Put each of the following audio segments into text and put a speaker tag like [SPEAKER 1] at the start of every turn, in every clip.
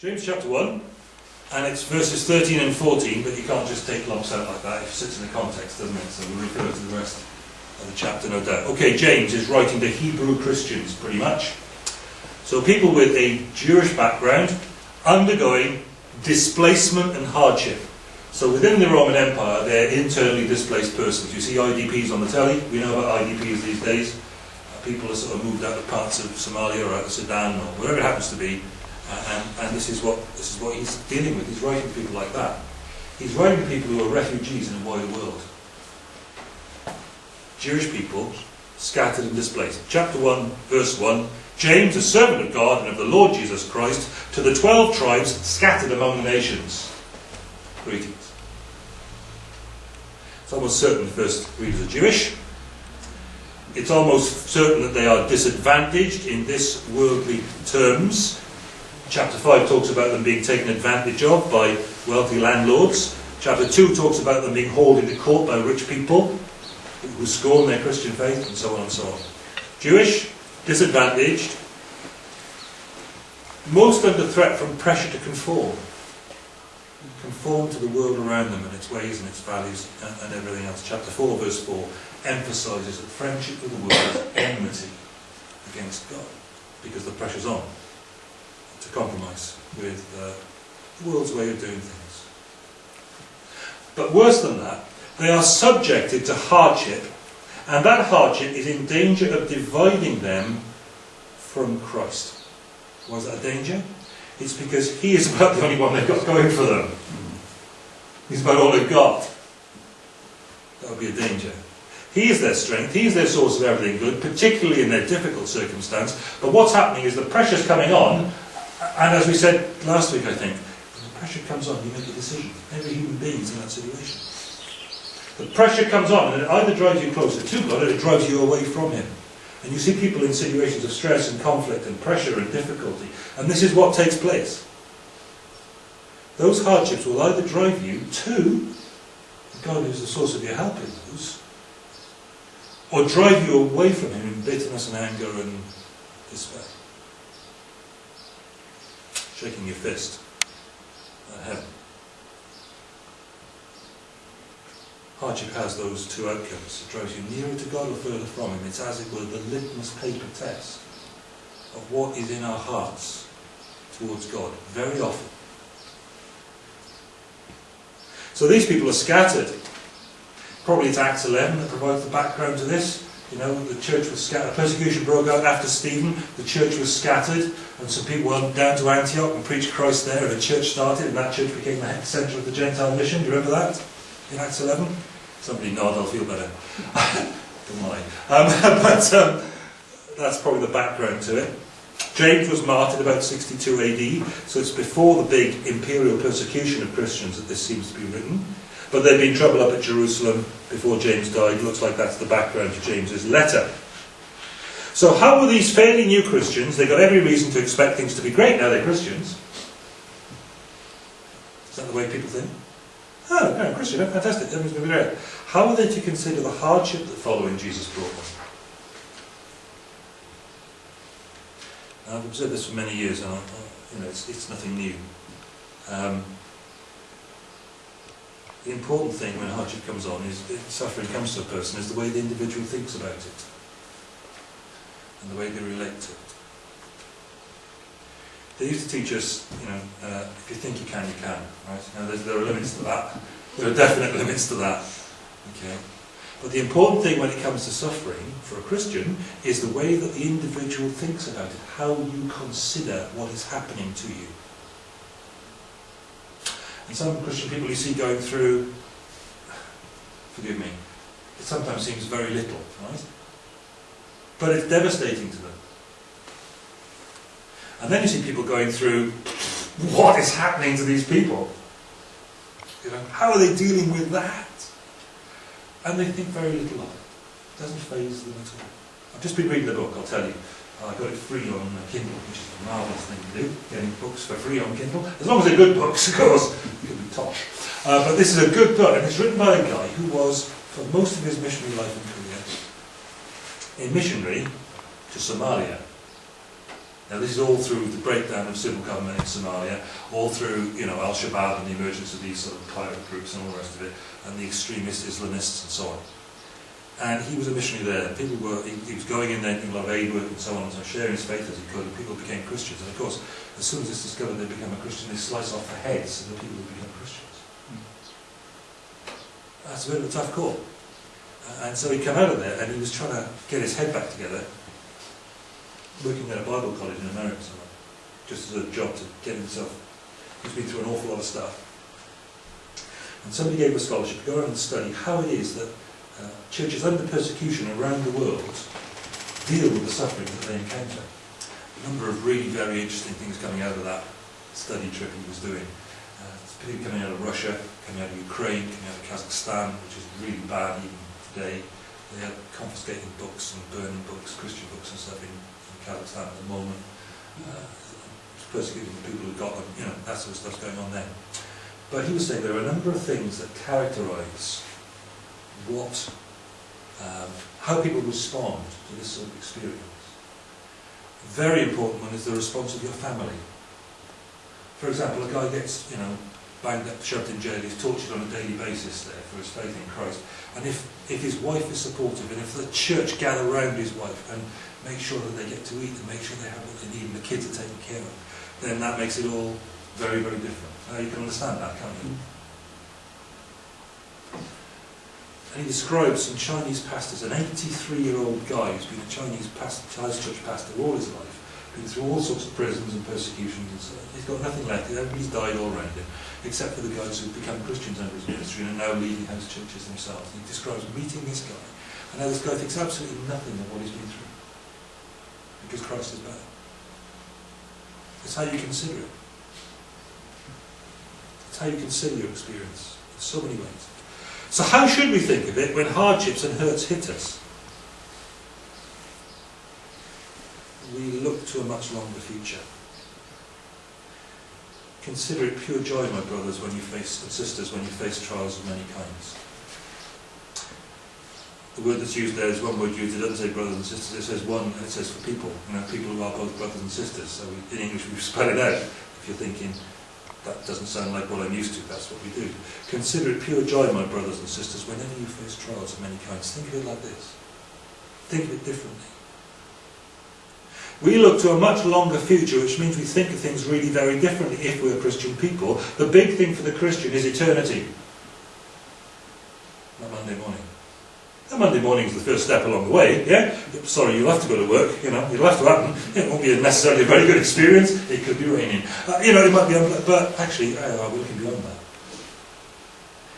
[SPEAKER 1] James chapter 1, and it's verses 13 and 14, but you can't just take lumps out like that. It sits in the context, doesn't it? So we'll refer to the rest of the chapter, no doubt. Okay, James is writing to Hebrew Christians, pretty much. So people with a Jewish background undergoing displacement and hardship. So within the Roman Empire, they're internally displaced persons. You see IDPs on the telly. We know about IDPs these days. People are sort of moved out of parts of Somalia or out of Sudan or wherever it happens to be and, and this is what this is what he's dealing with. He's writing to people like that. He's writing to people who are refugees in a wider world. Jewish people scattered and displaced. Chapter 1, verse 1. James, a servant of God and of the Lord Jesus Christ, to the twelve tribes scattered among the nations. Greetings. It's almost certain the first readers are Jewish. It's almost certain that they are disadvantaged in this worldly terms Chapter 5 talks about them being taken advantage of by wealthy landlords. Chapter 2 talks about them being hauled into court by rich people who scorn their Christian faith, and so on and so on. Jewish, disadvantaged, most under threat from pressure to conform. Conform to the world around them and its ways and its values and, and everything else. Chapter 4, verse 4 emphasises that friendship with the world is enmity against God because the pressure's on to compromise with uh, the world's way of doing things. But worse than that, they are subjected to hardship, and that hardship is in danger of dividing them from Christ. Was that a danger? It's because he is about the only one they've got going for them. He's about all they've got. That would be a danger. He is their strength, he is their source of everything good, particularly in their difficult circumstance. But what's happening is the pressure's coming on, and as we said last week, I think, when the pressure comes on, you make a decision. Every human being is in that situation. The pressure comes on, and it either drives you closer to God or it drives you away from Him. And you see people in situations of stress and conflict and pressure and difficulty. And this is what takes place. Those hardships will either drive you to God who's the source of your help in those, or drive you away from Him in bitterness and anger and despair shaking your fist uh, at heaven. Hardship has those two outcomes. It drives you nearer to God or further from Him. It's as it were the litmus paper test of what is in our hearts towards God, very often. So these people are scattered. Probably it's Acts 11 that provides the background to this. You know, the church was scattered. Persecution broke out after Stephen. The church was scattered. And some people went down to Antioch and preached Christ there. And a church started. And that church became the centre of the Gentile mission. Do you remember that? In Acts 11? Somebody nod, I'll feel better. Don't mind. Um, but um, that's probably the background to it. James was martyred about 62 AD. So it's before the big imperial persecution of Christians that this seems to be written. But there'd been trouble up at Jerusalem before James died. Looks like that's the background to James's letter. So how were these fairly new Christians? They've got every reason to expect things to be great now they're Christians. Is that the way people think? Oh, no, Christian, fantastic, everything's going to be great. How are they to consider the hardship that following Jesus brought them? I've observed this for many years, and I, you know, it's, it's nothing new. Um, the important thing when hardship comes on is suffering comes to a person is the way the individual thinks about it and the way they relate to it. They used to teach us, you know, uh, if you think you can, you can, right? Now, there are limits to that. There are definite limits to that. Okay. But the important thing when it comes to suffering for a Christian is the way that the individual thinks about it, how you consider what is happening to you. And some Christian people you see going through, forgive me, it sometimes seems very little, right? But it's devastating to them. And then you see people going through, what is happening to these people? You know, how are they dealing with that? And they think very little of it. It doesn't faze them at all. I've just been reading the book, I'll tell you. I got it free on Kindle, which is a marvellous thing to do, getting books for free on Kindle. As long as they're good books, of course. You can be tosh. Uh, but this is a good book, and it's written by a guy who was, for most of his missionary life and career, a missionary to Somalia. Now this is all through the breakdown of civil government in Somalia, all through you know Al-Shabaab and the emergence of these sort of pirate groups and all the rest of it, and the extremist Islamists and so on. And he was a missionary there. People were he, he was going in there doing a lot of aid work and so on, and so sharing his faith as he could. And people became Christians. And of course, as soon as it's discovered they become a Christian, they slice off the heads of the people who become Christians. That's a bit of a tough call. Uh, and so he came out of there, and he was trying to get his head back together working at a Bible college in America somewhere, just as a job to get himself. He's been through an awful lot of stuff. And somebody gave him a scholarship to go around and study how it is that churches under persecution around the world deal with the suffering that they encounter. A number of really very interesting things coming out of that study trip he was doing. Uh, coming out of Russia, coming out of Ukraine, coming out of Kazakhstan, which is really bad even today. They are confiscating books and burning books, Christian books and stuff in Kazakhstan at the moment. Uh, persecuting the people who got them, you know, that sort of stuff's going on there. But he was saying there are a number of things that characterise what, um, how people respond to this sort of experience. A very important one is the response of your family. For example, a guy gets, you know, banged up, shoved in jail, he's tortured on a daily basis there for his faith in Christ. And if, if his wife is supportive, and if the church gather around his wife and make sure that they get to eat and make sure they have what they need and the kids are taken care of, then that makes it all very, very different. Now you can understand that, can't you? And he describes some Chinese pastors, an 83-year-old guy who's been a Chinese pastor, Chinese church pastor all his life, been through all sorts of prisons and persecutions and so. He's got nothing left, everybody's died all around him, except for the guys who've become Christians under his ministry and are now leading house churches themselves. And he describes meeting this guy, and now this guy thinks absolutely nothing of what he's been through, because Christ is better. It's how you consider it. It's how you consider your experience in so many ways. So how should we think of it when hardships and hurts hit us? We look to a much longer future. Consider it pure joy, my brothers, when you face and sisters, when you face trials of many kinds. The word that's used there is one word used. It doesn't say brothers and sisters. It says one, it says for people. You know, people who are both brothers and sisters. So in English, we've it out. If you're thinking that doesn't sound like what I'm used to, that's what we do. Consider it pure joy, my brothers and sisters, whenever you face trials of many kinds. Think of it like this. Think of it differently. We look to a much longer future, which means we think of things really very differently if we're Christian people. The big thing for the Christian is eternity. Not Monday morning. And Monday morning is the first step along the way, yeah? Sorry, you'll have to go to work, you know, it'll have to happen. It won't be necessarily a very good experience. It could be raining. Uh, you know, it might be, but actually, uh, we're looking beyond that.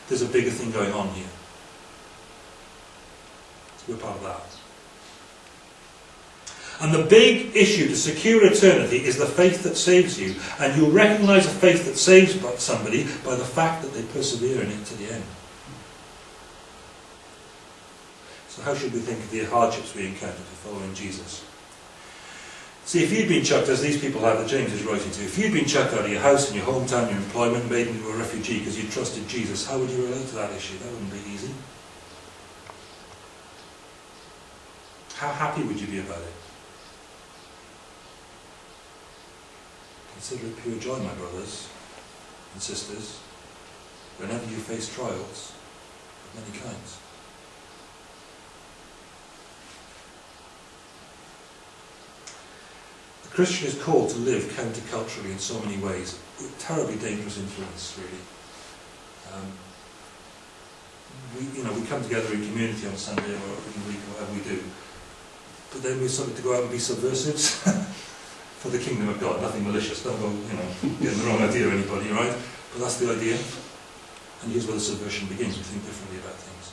[SPEAKER 1] There's a bigger thing going on here. We're part of that. And the big issue to secure eternity is the faith that saves you. And you'll recognize a faith that saves somebody by the fact that they persevere in it to the end. So how should we think of the hardships we encounter for following Jesus? See, if you'd been chucked, as these people have that James is writing to, if you'd been chucked out of your house and your hometown, your employment, made into a refugee because you trusted Jesus, how would you relate to that issue? That wouldn't be easy. How happy would you be about it? Consider it pure joy, my brothers and sisters, whenever you face trials of many kinds. Christian is called to live counterculturally in so many ways. Terribly dangerous influence, really. Um, we, you know, we come together in community on Sunday or in week or whatever we do, but then we're something to go out and be subversives for the kingdom of God. Nothing malicious. Don't go, you know, getting the wrong idea of anybody, right? But that's the idea. And here's where the subversion begins. We think differently about things.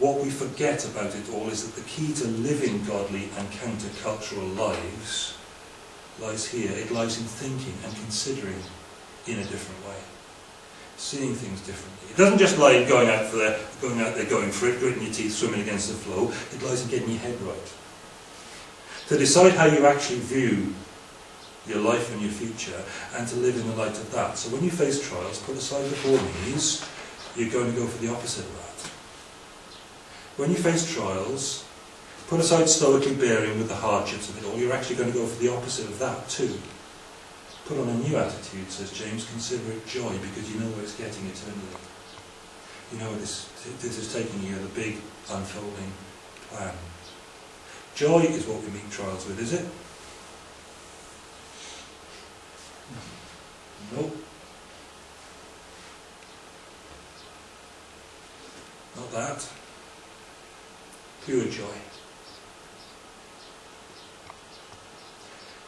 [SPEAKER 1] What we forget about it all is that the key to living godly and countercultural lives lies here. It lies in thinking and considering in a different way. Seeing things differently. It doesn't just lie in going out for there, going out there, going for it, gritting your teeth, swimming against the flow. It lies in getting your head right. To decide how you actually view your life and your future, and to live in the light of that. So when you face trials, put aside the four knees, you're going to go for the opposite that. When you face trials, Put aside stoically bearing with the hardships of it all, you're actually going to go for the opposite of that too. Put on a new attitude, says James, consider it joy because you know where it's getting eternally. You know this, this is taking you the big unfolding plan. Joy is what we meet trials with, is it? Nope. Not that. Pure joy.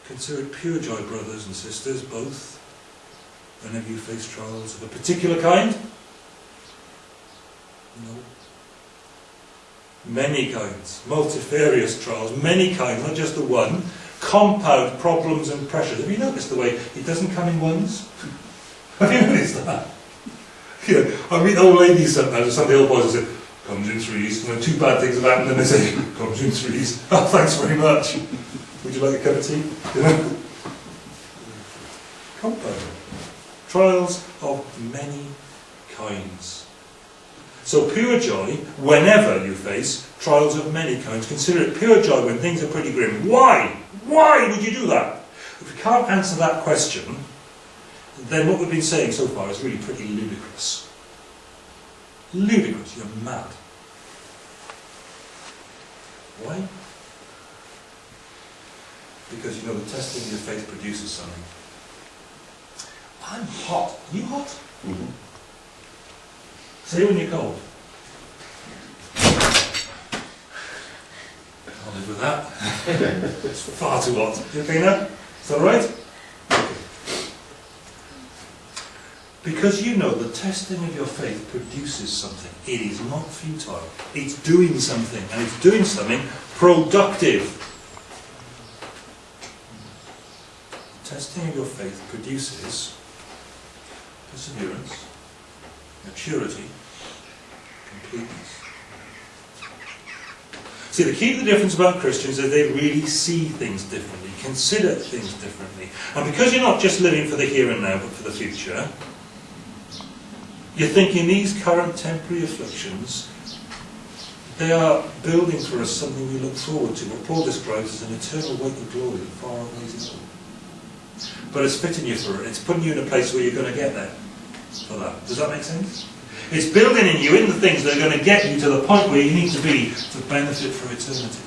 [SPEAKER 1] Consider it pure joy, brothers and sisters, both, whenever you face trials of a particular kind. No. Many kinds, multifarious trials, many kinds, not just the one. Compound problems and pressures. Have you noticed the way it doesn't come in ones? Have you noticed that? Yeah, I meet old ladies sometimes, or some of the old boys and say, comes in threes, then two bad things have happened, and they say, comes in threes. Oh, thanks very much. Would you like a cup of tea? Compound. Trials of many kinds. So pure joy, whenever you face trials of many kinds, consider it pure joy when things are pretty grim. Why? Why would you do that? If we can't answer that question, then what we've been saying so far is really pretty ludicrous. Ludicrous, you're mad. Why? Because you know the testing of your faith produces something. I'm hot. You hot?
[SPEAKER 2] Mm-hmm.
[SPEAKER 1] Say when you're cold. I'll live with that. it's far too hot. You okay now? Is that alright? Because you know the testing of your faith produces something. It is not futile. It's doing something, and it's doing something productive. The testing of your faith produces perseverance, maturity, completeness. See, the key to the difference about Christians is they really see things differently, consider things differently. And because you're not just living for the here and now, but for the future, you're thinking these current temporary afflictions, they are building for us something we look forward to, what Paul describes as an eternal weight of glory that far outweighs it all. But it's fitting you for it. It's putting you in a place where you're going to get there for that. Does that make sense? It's building in you in the things that are going to get you to the point where you need to be to benefit for eternity.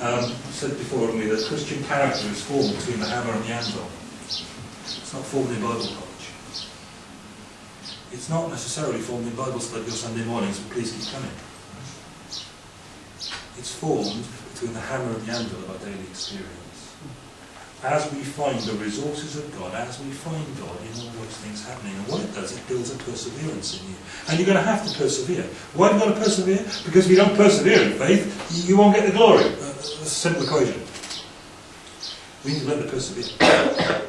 [SPEAKER 1] Um, I said before, we, that Christian character is formed between the hammer and the anvil. It's not formed in Bible. It's not necessarily formed in Bible study or Sunday mornings, but please keep coming. It's formed between the hammer and the anvil of our daily experience. As we find the resources of God, as we find God in all those things happening, and what it does, it builds a perseverance in you. And you're going to have to persevere. Why are you going to persevere? Because if you don't persevere in faith, you won't get the glory. Uh, That's a simple equation. We need to learn to persevere.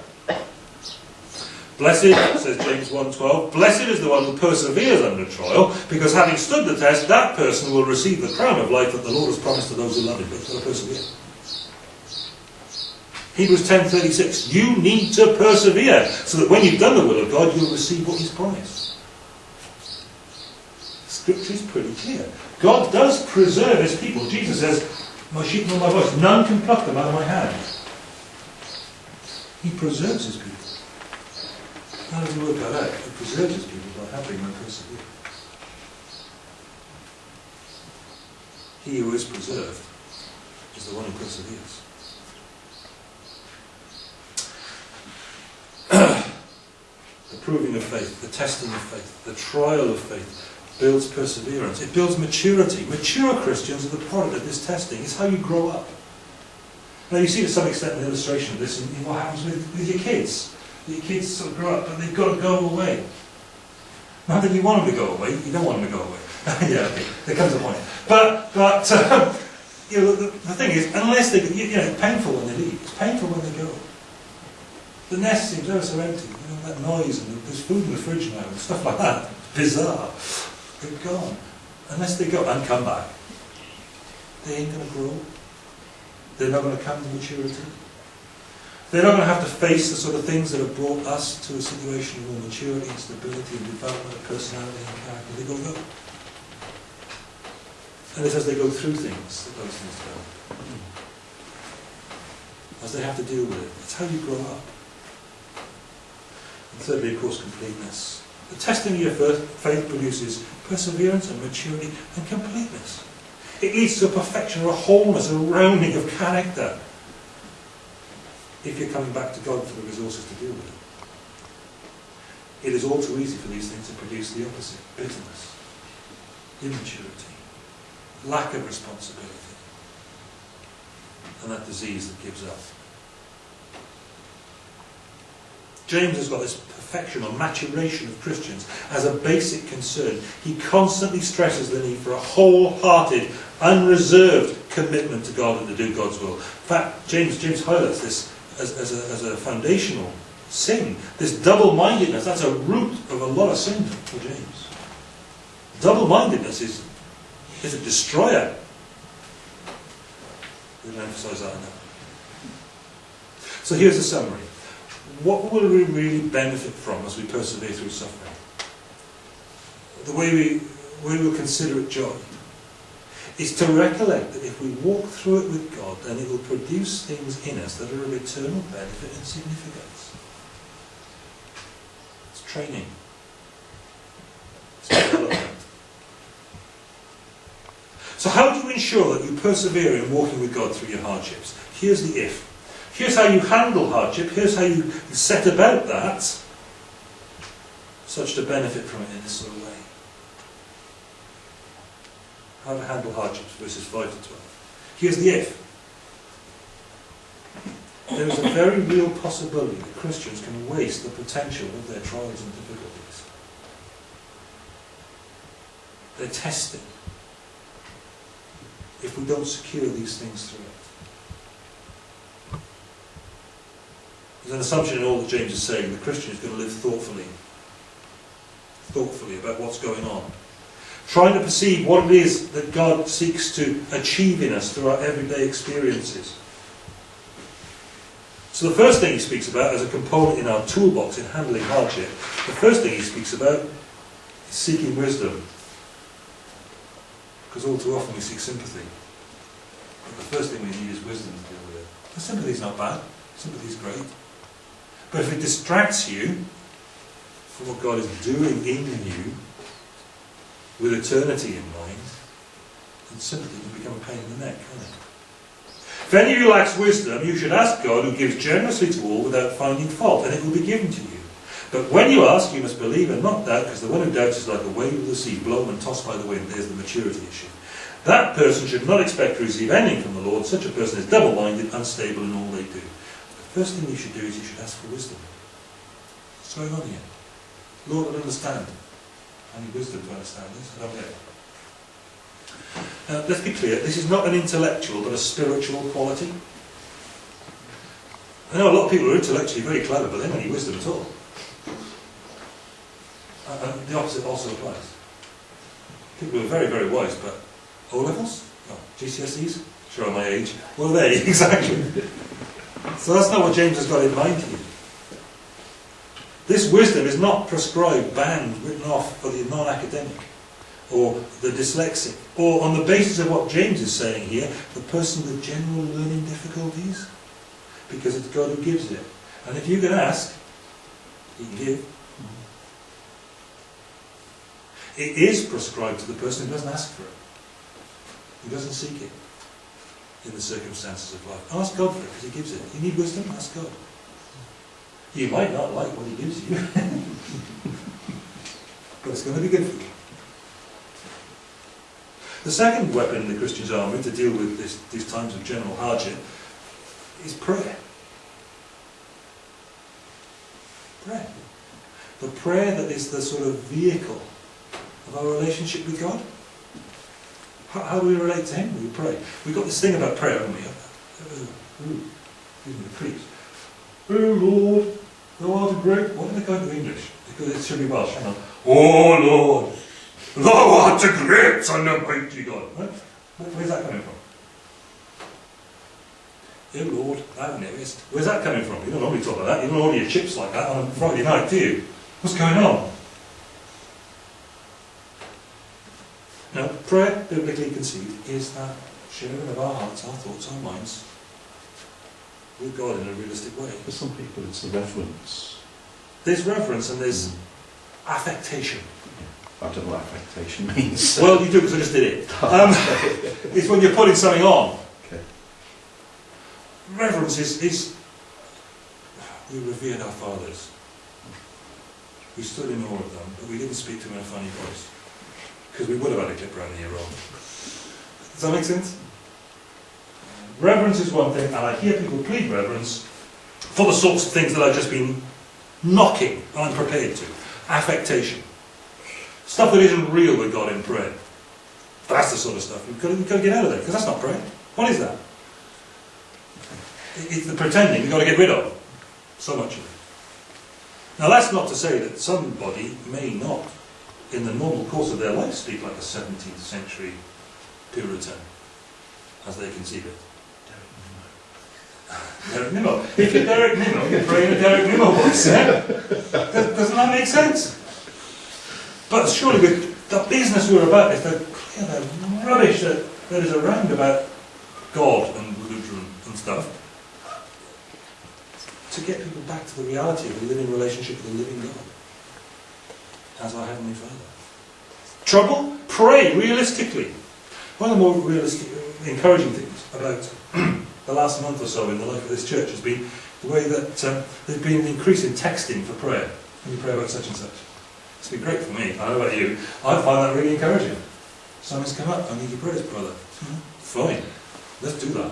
[SPEAKER 1] Blessed, says James 1.12, blessed is the one who perseveres under trial, because having stood the test, that person will receive the crown of life that the Lord has promised to those who love him. But to persevere. Hebrews 10.36, you need to persevere, so that when you've done the will of God, you'll receive what he's promised. Scripture is pretty clear. God does preserve his people. Jesus says, my sheep know my voice. None can pluck them out of my hand. He preserves his people. How does he work that out? He preserves people by helping them persevere. He who is preserved is the one who perseveres. the proving of faith, the testing of faith, the trial of faith builds perseverance. It builds maturity. Mature Christians are the product of this testing. It's how you grow up. Now you see to some extent an illustration of this in, in what happens with, with your kids. Your kids sort of grow up, but they've got to go away. Not that you want them to go away, you don't want them to go away. yeah, okay, there comes a point. But, but you know, the, the thing is, unless they, you know, it's painful when they leave, it's painful when they go. The nest seems ever so empty, you know, that noise, and there's food in the fridge now, and stuff like that. Bizarre. They're gone. Unless they go and come back. They ain't going to grow. They're not going to come to maturity. They're not going to have to face the sort of things that have brought us to a situation of more maturity and stability and development of personality and character. Going go. And it's as they go through things that those things go. As they have to deal with it. That's how you grow up. And thirdly, of course, completeness. The testing of your faith produces perseverance and maturity and completeness. It leads to a perfection or a wholeness, a rounding of character. If you're coming back to God for the resources to deal with it. It is all too easy for these things to produce the opposite bitterness, immaturity, lack of responsibility, and that disease that gives up. James has got this perfection or maturation of Christians as a basic concern. He constantly stresses the need for a wholehearted, unreserved commitment to God and to do God's will. In fact, James, James highlights this as, as, a, as a foundational sin. This double-mindedness, that's a root of a lot of sin for James. Double-mindedness is, is a destroyer. We'll emphasize that enough. So here's a summary what will we really benefit from as we persevere through suffering? The way we, way we'll consider it joy is to recollect that if we walk through it with God, then it will produce things in us that are of eternal benefit and significance. It's training. It's development. So how do you ensure that you persevere in walking with God through your hardships? Here's the if. Here's how you handle hardship. Here's how you set about that, such to benefit from it in this sort of way. How to handle hardships, verses 5 to 12. Here's the if. There is a very real possibility that Christians can waste the potential of their trials and difficulties. They're tested if we don't secure these things through it. There's an assumption in all that James is saying the Christian is going to live thoughtfully, thoughtfully about what's going on. Trying to perceive what it is that God seeks to achieve in us through our everyday experiences. So the first thing he speaks about as a component in our toolbox in handling hardship, the first thing he speaks about is seeking wisdom. Because all too often we seek sympathy. But the first thing we need is wisdom to deal with it. The sympathy is not bad. Sympathy is great. But if it distracts you from what God is doing in you with eternity in mind, then sympathy can become a pain in the neck, can't it? If any of you lacks wisdom, you should ask God, who gives generously to all without finding fault, and it will be given to you. But when you ask, you must believe and not doubt, because the one who doubts is like a wave of the sea, blown and tossed by the wind. There's the maturity issue. That person should not expect to receive anything from the Lord. Such a person is double-minded, unstable in all they do. The First thing you should do is you should ask for wisdom. What's going on here? Lord, I understand. Need wisdom to understand this. Get it. Now, let's be clear, this is not an intellectual but a spiritual quality. I know a lot of people are intellectually very clever, but they don't need wisdom at all. And the opposite also applies. People who are very, very wise, but O levels? No. Oh, GCSEs? Show my age. Well, there, exactly. So that's not what James has got in mind here. This wisdom is not prescribed, banned, written off for the non-academic or the dyslexic, or on the basis of what James is saying here, the person with general learning difficulties, because it's God who gives it. And if you can ask, he can give. It is prescribed to the person who doesn't ask for it, who doesn't seek it in the circumstances of life. Ask God for it because He gives it. You need wisdom? Ask God. You might not like what He gives you, but it's going to be good for you. The second weapon in the Christian's armour to deal with this, these times of general hardship is prayer. Prayer. The prayer that is the sort of vehicle of our relationship with God. How, how, do we relate to Him? We pray. We've got this thing about prayer, haven't we? Uh, uh, ooh, excuse me, preach. Oh Lord, What did they go into English? Because it should be Welsh. Oh Lord, thou art a great and mighty God. Right? Where's that coming from? Oh Lord, thou knowest. Where's that coming from? You don't normally talk like that. You don't order your chips like that on a Friday night, do you? What's going on? Now, Prayer, biblically conceived, is that sharing of our hearts, our thoughts, our minds with God in a realistic way.
[SPEAKER 2] For some people, it's the reverence.
[SPEAKER 1] There's reverence and there's affectation.
[SPEAKER 2] I don't know what affectation means.
[SPEAKER 1] Well, you do because I just did it. Um, it's when you're putting something on.
[SPEAKER 2] Okay.
[SPEAKER 1] Reverence is, is we revered our fathers. We stood in awe of them, but we didn't speak to them in a funny voice. Because we would have had a clip around here wrong. Does that make sense? Reverence is one thing, and I hear people plead reverence for the sorts of things that I've just been knocking, I'm prepared to. Affectation. Stuff that isn't real with God in prayer. That's the sort of stuff. We've got to, we've got to get out of there, because that's not prayer. What is that? It's the pretending we've got to get rid of. So much of it. Now that's not to say that somebody may not, in the normal course of their life, speak like a 17th century Puritan, as they conceive it. Derek Nimmo. If you're Derek Nimmo, you're praying a Derek Nimmo voice, eh? Does- Doesn't that make sense? But surely with the business we're about is to clear the rubbish that, that is around about God and religion and stuff, to get people back to the reality of a living relationship with a living God as our Heavenly Father. Trouble? Pray realistically. One of the more realistic, encouraging things about the last month or so in the life of this church has been the way that um, there's been an increase in texting for prayer. When you pray about such and such. It's been great for me. I don't know about you. I find that really encouraging. Someone's come up, I need your prayers, brother. Fine. Let's do that.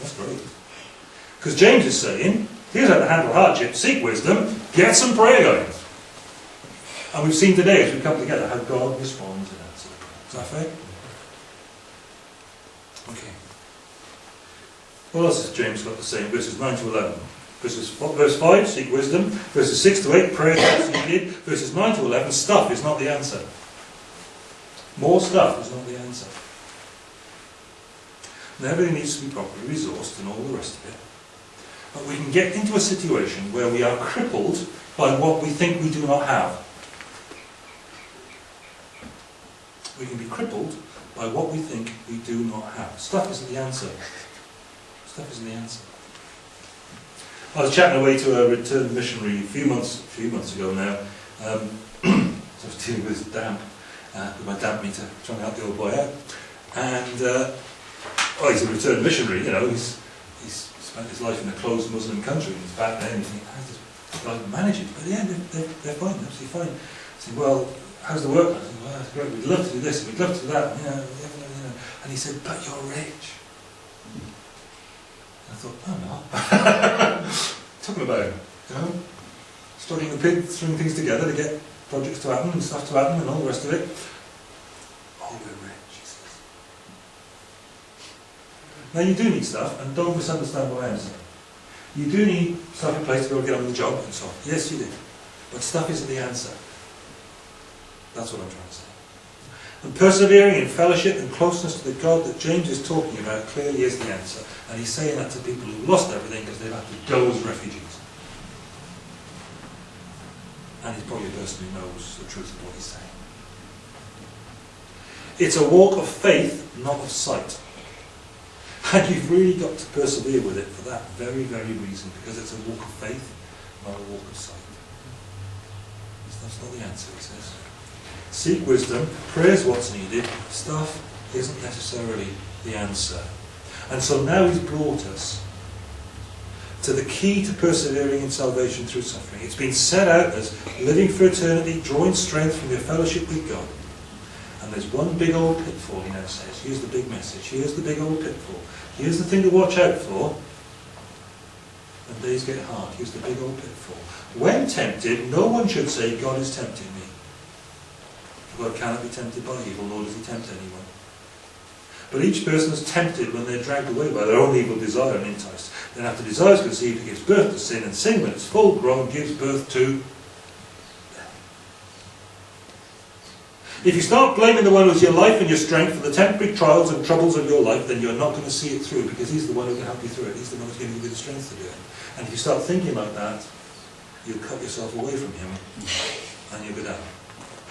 [SPEAKER 1] That's great. Because James is saying, here's how to handle hardship, seek wisdom, get some prayer going. And we've seen today, as we come together, how God responds in answer. Is that fair? Okay. What else has James got to say in verses 9 to 11? Verses, verse 5, seek wisdom. Verses 6 to 8, prayer is needed. Verses 9 to 11, stuff is not the answer. More stuff is not the answer. And everything needs to be properly resourced and all the rest of it. But we can get into a situation where we are crippled by what we think we do not have. We can be crippled by what we think we do not have. Stuff isn't the answer. Stuff isn't the answer. I was chatting away to a returned missionary a few months, a few months ago now. Um, I was dealing with damp, uh, with my damp meter, trying to help the old boy out. And uh, oh, he's a returned missionary, you know. He's he's spent his life in a closed Muslim country, and he's back there, and you think, how does this manage it? But yeah, they're, they're, they're fine, they're absolutely fine. I said, well, how's the work? I said, well, that's great. We'd love to do this, we'd love to do that. You know, you know. And he said, but you're rich. I thought, oh no. Talking about, you know, struggling the pig, stringing things together to get projects to happen and stuff to happen and all the rest of it. Oh, we're rich, he says. Now you do need stuff, and don't misunderstand what I am saying. You do need stuff in place to be able to get on with the job and so on. Yes, you do. But stuff isn't the answer. That's what I'm trying to say. And persevering in fellowship and closeness to the God that James is talking about clearly is the answer. And he's saying that to people who've lost everything because they've had to go as refugees. And he's probably a person who knows the truth of what he's saying. It's a walk of faith, not of sight. And you've really got to persevere with it for that very, very reason, because it's a walk of faith, not a walk of sight. That's not the answer, he says. Seek wisdom, prayer's what's needed, stuff isn't necessarily the answer. And so now he's brought us to the key to persevering in salvation through suffering. It's been set out as living for eternity, drawing strength from your fellowship with God. And there's one big old pitfall, he now says. Here's the big message. Here's the big old pitfall. Here's the thing to watch out for. When days get hard, here's the big old pitfall. When tempted, no one should say, God is tempting me. God cannot be tempted by evil, nor does he tempt anyone. But each person is tempted when they're dragged away by their own evil desire and enticed. Then after desire is conceived, it gives birth to sin, and sin, when it's full grown, gives birth to If you start blaming the one who's your life and your strength for the temporary trials and troubles of your life, then you're not going to see it through because he's the one who can help you through it. He's the one who's to give you the strength to do it. And if you start thinking like that, you'll cut yourself away from him and you'll go down.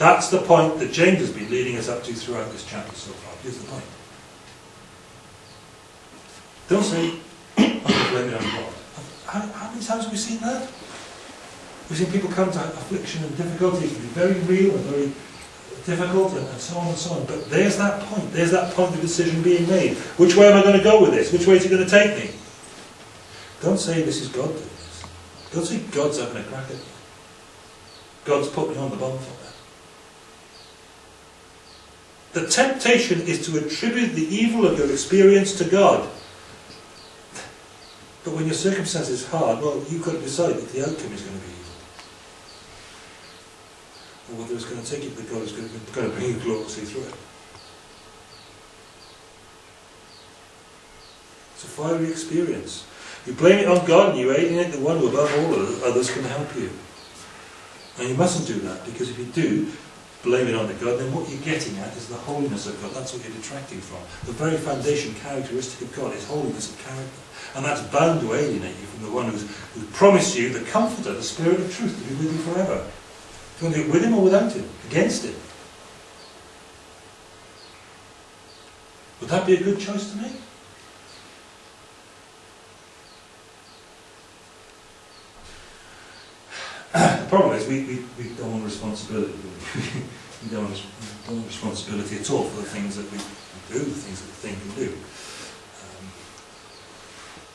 [SPEAKER 1] That's the point that James has been leading us up to throughout this chapter so far. Here's the point. Don't say, I'm blame it on God. How, how many times have we seen that? We've seen people come to affliction and difficulty, it can be very real and very difficult and, and so on and so on. But there's that point, there's that point of decision being made. Which way am I going to go with this? Which way is it going to take me? Don't say this is God doing this. Don't say God's having a crack at me. God's put me on the bonfire. The temptation is to attribute the evil of your experience to God. But when your circumstance is hard, well, you've got to decide that the outcome is going to be evil. Or whether it's going to take you to God is going to, going to bring you gloriously through it. It's a fiery experience. You blame it on God and you alienate the one who above all others can help you. And you mustn't do that, because if you do, blame it on the God, then what you're getting at is the holiness of God. That's what you're detracting from. The very foundation characteristic of God is holiness of character. And that's bound to alienate you from the one who's, who promised you the comforter, the spirit of truth, to be with you forever. You want to do it with him or without him? Against him? Would that be a good choice to make? the problem is we, we, we don't want responsibility. we don't want, don't want responsibility at all for the things that we do, the things that we think and do. Um,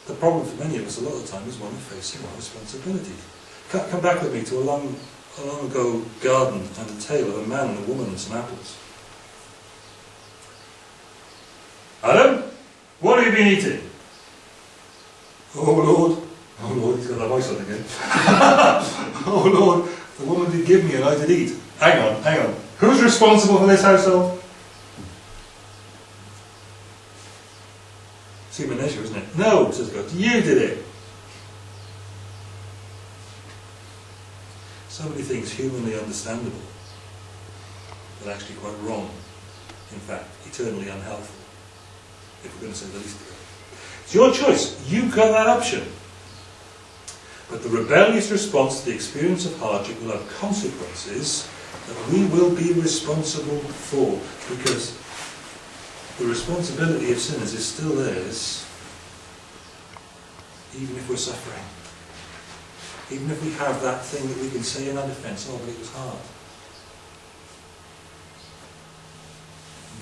[SPEAKER 1] the problem for many of us a lot of the time is one of facing our responsibility. Come, back with me to a long, a long ago garden and a tale of a man and a woman and some apples. Adam, what have you been eating? Oh Lord, Lord, he's got that voice on again. oh Lord, the woman did give me and I did eat. Hang on, hang on. Who's responsible for this household? It's human nature, isn't it? No, says God, you did it. So many things humanly understandable, but actually quite wrong. In fact, eternally unhelpful, if we're going to say the least of it. It's your choice. You've got that option. But the rebellious response to the experience of hardship will have consequences that we will be responsible for because the responsibility of sinners is still theirs even if we're suffering. Even if we have that thing that we can say in our defence, oh, but it was hard.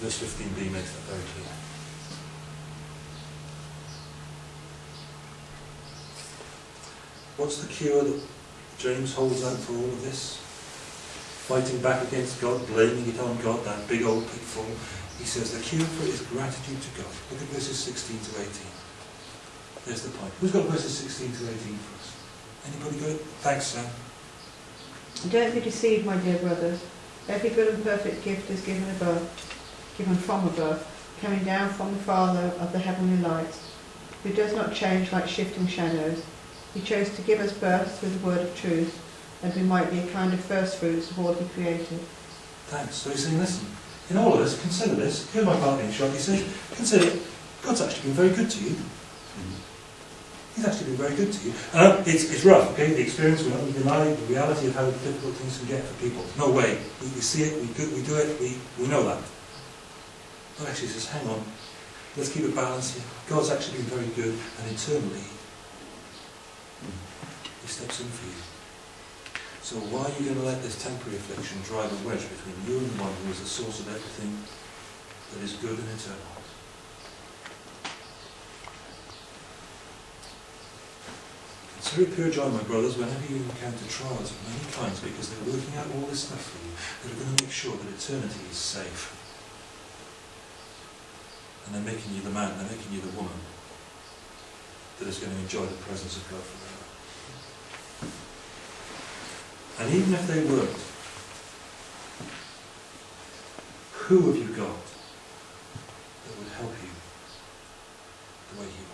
[SPEAKER 1] Verse 15b makes that very clear. What's the cure that James holds out for all of this? Fighting back against God, blaming it on God, that big old pitfall. He says the cure for it is gratitude to God. Look at verses 16 to 18. There's the point. Who's got verses 16 to 18 for us? Anybody got it? Thanks, Sam.
[SPEAKER 3] Don't be deceived, my dear brothers. Every good and perfect gift is given above, given from above, coming down from the Father of the heavenly lights, who does not change like shifting shadows. He chose to give us birth through the word of truth, that we might be a kind of first fruits of all he created.
[SPEAKER 1] Thanks. So he's saying, listen, in all of this, consider this. Here's my parting shot. He says, consider, it. God's actually been very good to you. He's actually been very good to you. Uh, it's, it's rough, okay? The experience, we're not going to deny the reality of how difficult things can get for people. No way. We, we see it, we do, we do it, we, we know that. But actually, says, hang on, let's keep it balanced here. God's actually been very good, and eternally, he steps in for you. So why are you going to let this temporary affliction drive a wedge between you and the one who is the source of everything that is good and eternal? It's very pure joy, my brothers, whenever you encounter trials of many kinds, because they're working out all this stuff for you, that are going to make sure that eternity is safe. And they're making you the man, they're making you the woman that is going to enjoy the presence of God forever. And even if they weren't, who have you got that would help you the way you are?